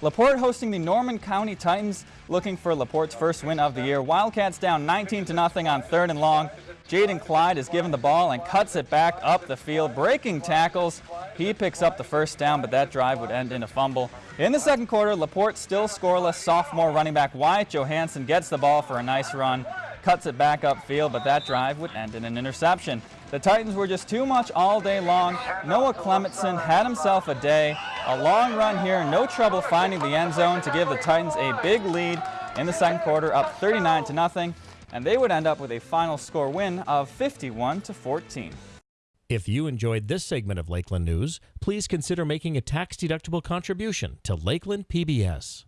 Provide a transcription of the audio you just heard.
LaPorte hosting the Norman County Titans, looking for LaPorte's first win of the year. Wildcats down 19 to nothing on third and long. Jaden Clyde is given the ball and cuts it back up the field, breaking tackles. He picks up the first down, but that drive would end in a fumble. In the second quarter, LaPorte still scoreless. Sophomore running back Wyatt Johansson gets the ball for a nice run, cuts it back upfield, but that drive would end in an interception. The Titans were just too much all day long. Noah Clementson had himself a day. A long run here, no trouble finding the end zone to give the Titans a big lead in the second quarter, up 39 to nothing, and they would end up with a final score win of 51 to 14. If you enjoyed this segment of Lakeland News, please consider making a tax-deductible contribution to Lakeland PBS.